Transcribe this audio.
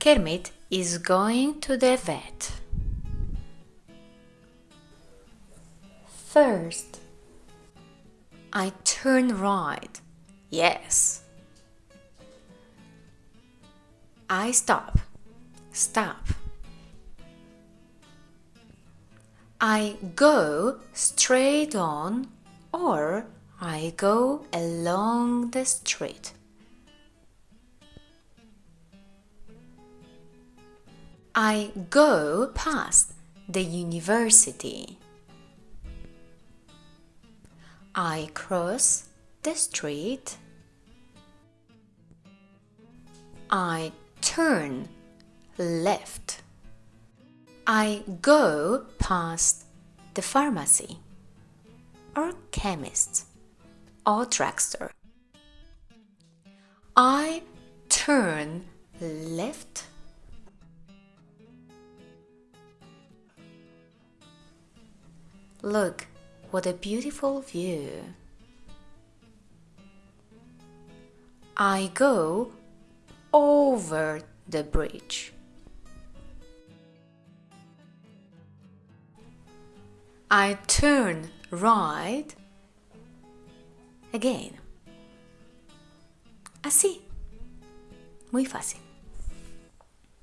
Kermit is going to the vet. First, I turn right. Yes. I stop. Stop. I go straight on or I go along the street. I go past the university. I cross the street. I turn left. I go past the pharmacy or chemist or drugstore. I turn Look, what a beautiful view. I go over the bridge. I turn right again. Así. Muy fácil.